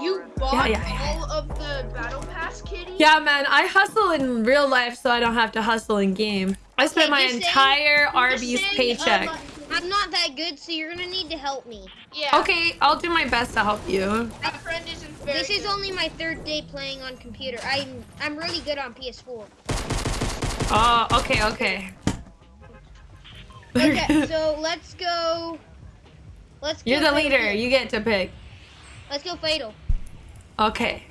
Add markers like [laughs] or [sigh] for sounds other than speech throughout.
You bought Yeah, yeah, all of the battle pass, Kitty? Yeah, man, I hustle in real life so I don't have to hustle in game. I spent Okay, my just saying- entire Arby's saying, paycheck. um, I'm not that good, so you're gonna need to help me. Yeah. Okay, I'll do my best to help you. My friend isn't very This is good. only my third day playing on computer. I'm I'm really good on PS4. Oh, okay, okay. Okay, [laughs] so let's go. Let's. Go You're the leader. Kill. You get to pick. Let's go fatal. Okay.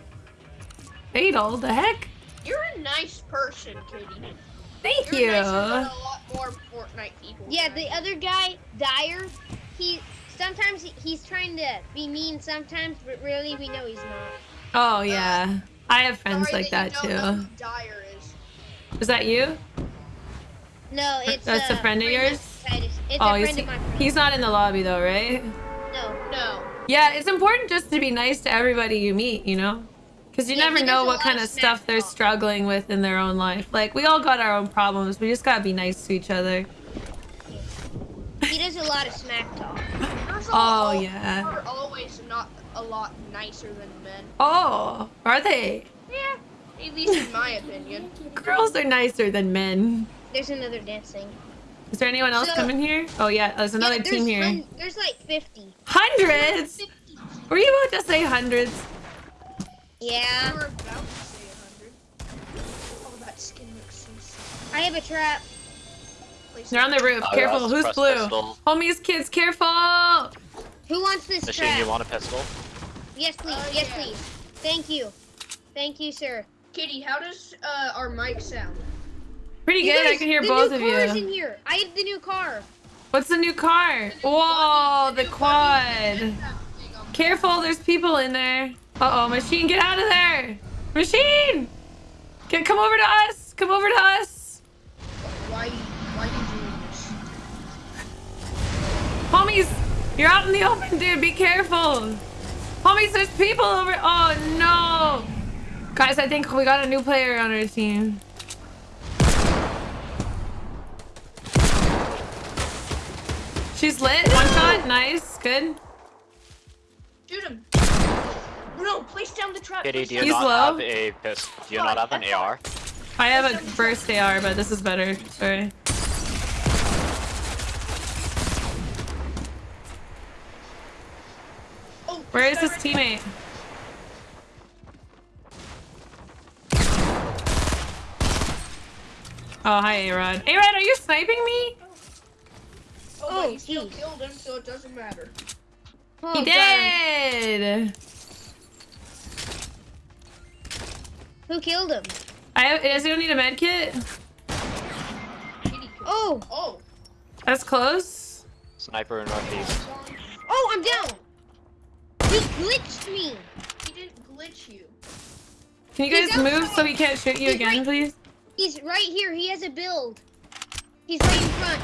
Fatal? The heck? You're a nice person, Kitty. Thank You're you. nicer a lot more Fortnite people. Yeah, the other guy, Dyer, he sometimes he's trying to be mean sometimes, but really we know he's not. Oh, yeah. Um, I have friends Sorry like that you don't know too. who Dyer is. Is that you? No, it's That's a uh, friend of yours? It's Oh, a friend he, of mine. he's not in the lobby though, right? No. No. Yeah, it's important just to be nice to everybody you meet, you know? Because you Yeah, never know what kind of of stuff smack they're talk. struggling with in their own life. Like, we all got our own problems. We just gotta be nice to each other. He does a lot of smack talk. Girls Oh, are al- yeah. are always not a lot nicer than men. Oh, are they? Yeah. At least in my opinion. Girls are nicer than men. There's another dancing. Is there anyone else So- coming here? Oh, yeah, there's another yeah, team here. there's like 50. Hundreds? Were you about to say hundreds? You Yeah. were about to say hundred. Oh, that skin looks so. I have a trap. Place They're on the roof. Oh, Careful, who's blue? pistol. Homies, kids, careful! Who wants this Machine, trap? you want a pistol? Yes, please. Uh, yes, yeah. please. Thank you. Thank you, sir. Kitty, how does uh, our mic sound? Pretty You good. I can hear the both new of car is in here. I have the new car. What's the new car? Whoa, the quad. Careful, there's people in there. Uh oh, machine, get out of there! Machine! Get come over to us! Come over to us! Why, why you doing this? Homies, you're out in the open, dude. Be careful. Homies, there's people over. Oh no. Guys, I think we got a new player on our team. She's lit. One shot. Nice. Good. Shoot him. No, place down the trap. Kitty, place do you down- He's not low. have a pistol? Do you not have an AR? I have a burst AR, but this is better. Sorry. Oh, Where is his teammate? Oh, hi, A-Rod. A-Rod, are you sniping me? Oh, Oh, but he still killed him, so it doesn't matter. Oh, He got him. did. Who killed him? I have, does anyone need a med kit? Oh. Oh. That's close. Sniper in northeast. Oh, I'm down. He glitched me. He didn't glitch you. Can you guys move so he can't shoot you He's again, right- please? He's right here. He has a build. He's right in front.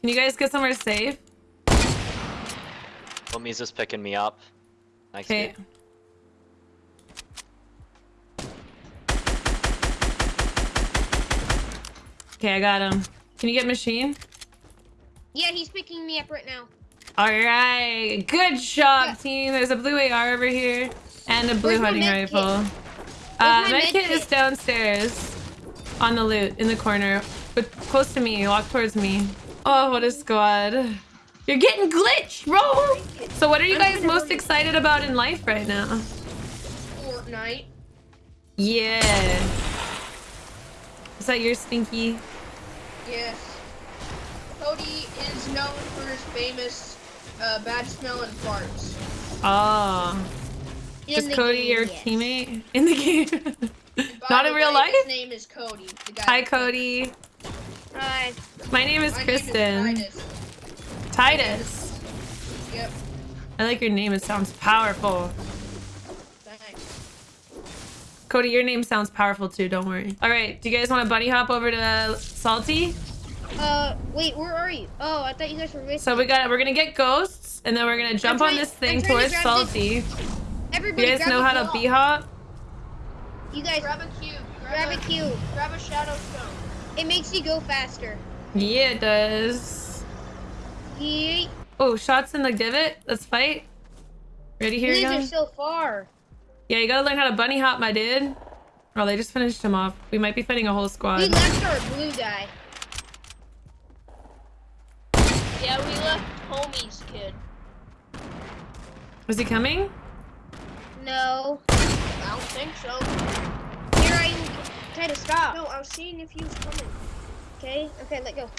Can you guys get somewhere safe? Homie's just picking me up. Thanks, Okay. Okay, I got him. Can you get machine? Yeah, he's picking me up right now. All right. Good job, Yeah. team. There's a blue AR over here and a blue Where's hunting kit? rifle. Uh, my med med kit is downstairs on the loot in the corner, but close to me. Walk towards me. Oh, what a squad. You're getting glitched, bro. So what are you guys most excited about in life right now? Fortnite. Yeah. Is that your stinky? Yes. Cody is known for his famous uh, bad smelling farts. Oh. In Is the Cody game, your yes. teammate in the game? [laughs] Not the in real way, life? His name is Cody. The guy Hi, Cody. Hi. My name is My Kristen. Name is Titus. Titus. Yep. I like your name. It sounds powerful. Thanks. Cody, your name sounds powerful too. Don't worry. All right. Do you guys want to bunny hop over to Salty? Uh, wait, where are you? Oh, I thought you guys were with So we got. We're gonna get ghosts, and then we're gonna jump on this thing I'm to towards grab this- Salty. Everybody, You guys grab know a how to block. b hop? You guys Grab a cube. grab a cube. Grab a shadow stone. It makes you go faster. Yeah, it does. Yeet. Oh, shots in the divot. Let's fight. Ready here, These are so far. Yeah, you gotta learn how to bunny hop, my dude. Oh, they just finished him off. We might be fighting a whole squad. We squad. left our blue guy. Yeah, we left homie's kid. Is he coming? No. I don't think so. Here I try to stop. No, I was seeing if he was coming. Okay. Okay. Let go.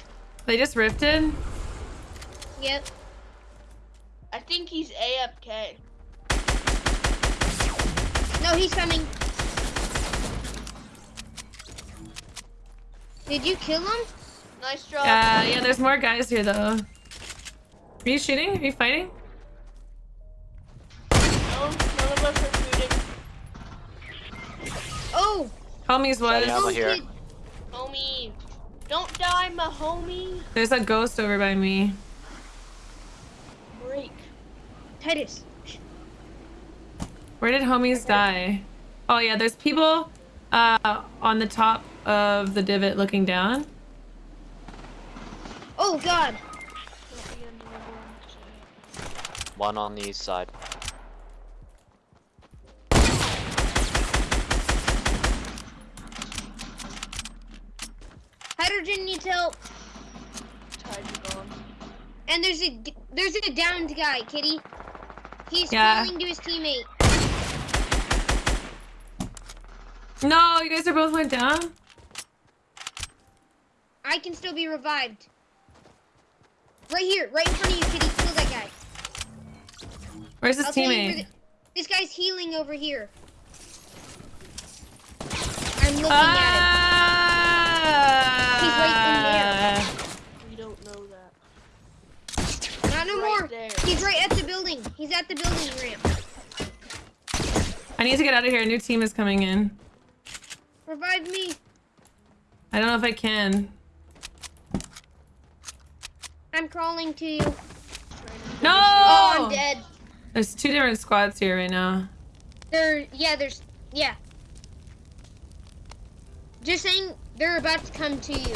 They just rifted. Yep. I think he's AFK. No, he's coming. Did you kill him? Nice job. Uh, yeah, there's more guys here though. Are you shooting? Are you fighting? No, none of us are shooting. Oh. Homies was. Yeah, I'm here. Homie. Don't die, my homie. There's a ghost over by me. Break. Titus. Where did homies die? Oh yeah, there's people uh on the top of the divot looking down. Oh God. One on the east side. Hydrogen needs help. And there's a there's a downed guy, Kitty. He's Yeah. calling to his teammate. No, you guys are both went down. I can still be revived. Right here, right in front of you, Kitty. Kill that guy. Where's his I'll tell you where teammate? the- this guy's healing over here. I'm looking Ah! at him. He's right in there. We don't know that. Not no right more. there. He's right at the building. He's at the building ramp. I need to get out of here. A new team is coming in. Revive me. I don't know if I can. I'm crawling to you. No! Oh, I'm dead. There's two different squads here right now. There, yeah, there's, yeah. Just saying, they're about to come to you.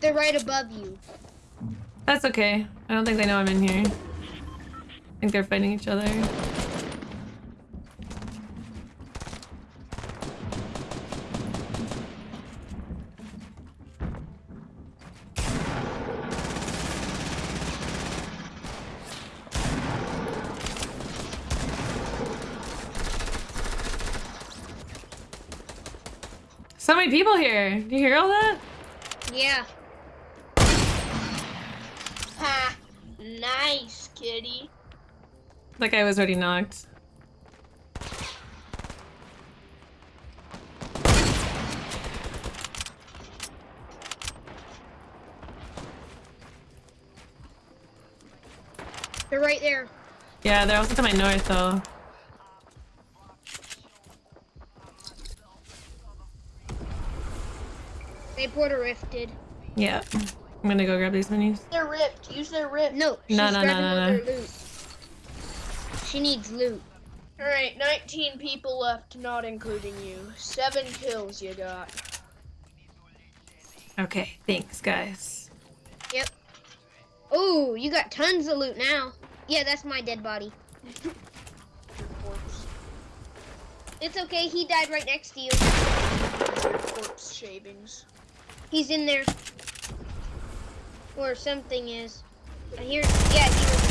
They're right above you. That's okay. I don't think they know I'm in here. I think they're fighting each other. People here. Do you hear all that? Yeah. Ha! Nice, kitty. That guy was already knocked. They're right there. Yeah, they're also to my north though. They Porter rifted. Yeah. I'm gonna go grab these minis. They're ripped. Use their ripped. No, she's No, no, no, no, no. She needs loot. Alright, 19 people left, not including you. Seven kills you got. Okay, thanks guys. Yep. Oh, you got tons of loot now. Yeah, that's my dead body. [laughs] It's okay, he died right next to you. Corpse shavings. He's in there. Or something is. I hear, yeah, he was in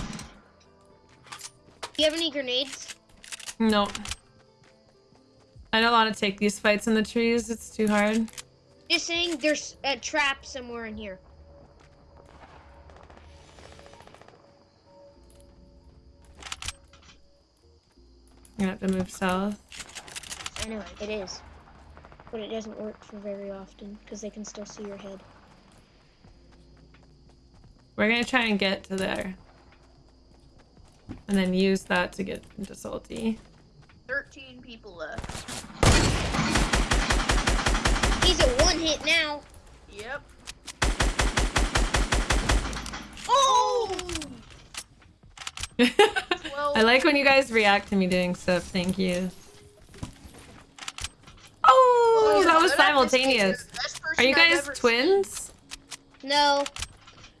there. Do you have any grenades? No. I don't want to take these fights in the trees. It's too hard. Just saying there's a trap somewhere in here. I'm gonna have to move south. I know, it is. But it doesn't work for very often, because they can still see your head. We're gonna try and get to there. And then use that to get into Salty. 13 people left. He's a one hit now. Yep. Oh! [laughs] I like when you guys react to me doing stuff. Thank you. Oh, well, that was good at this game. You're simultaneous. Are you guys ever seen. twins? No,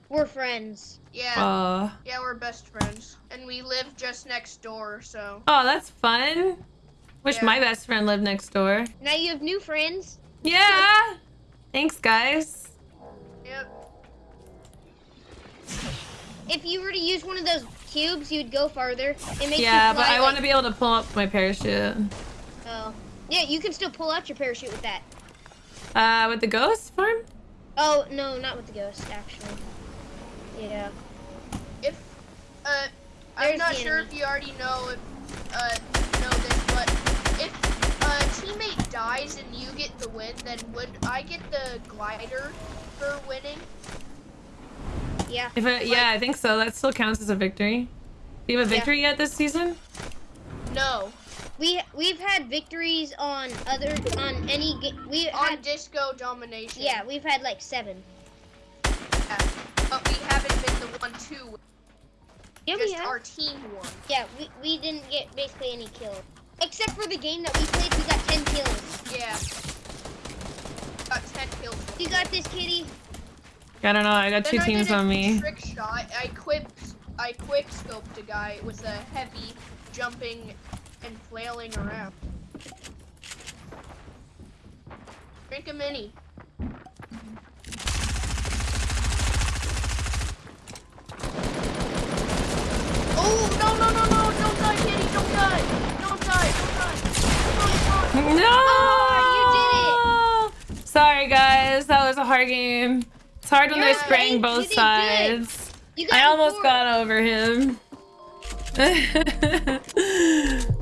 we're friends. Yeah. Oh, Yeah, we're best friends, and we live just next door. So oh, that's fun. Wish Yeah. my best friend lived next door. Now you have new friends. Yeah. Thanks, guys. yep. If you were to use one of those cubes, you'd go farther. It makes Yeah, but I want to be able to pull up my parachute. Yeah, you can still pull out your parachute with that. Uh, with the ghost farm? Oh no, not with the ghost, actually. Yeah. If uh, I'm not sure enemy. if you already know if uh know this, but if a teammate dies and you get the win, then would I get the glider for winning? Yeah. If it, yeah, I think so. That still counts as a victory. Do you have a Yeah. victory yet this season? No, We we've had victories on other on any we on had disco domination. yeah we've had like seven. yeah. but we haven't been the one to. win. Yeah, we Just have. our team won. Yeah, we, we didn't get basically any kills. Except for the game that we played, we got 10 kills. Yeah. Got ten kills. You got this, kitty? I don't know. I got two Then I teams did a on me. Trick shot. I quick I quick scoped a guy with a heavy jumping and flailing around. Drink a mini. Oh no no no no! Don't die, kitty! Don't die! Don't die! Don't die! Come on, come. No! Oh, you did it! Sorry, guys. That was a hard game. It's hard when You're they're spraying right. Both sides. I almost four. got over him. [laughs] [laughs]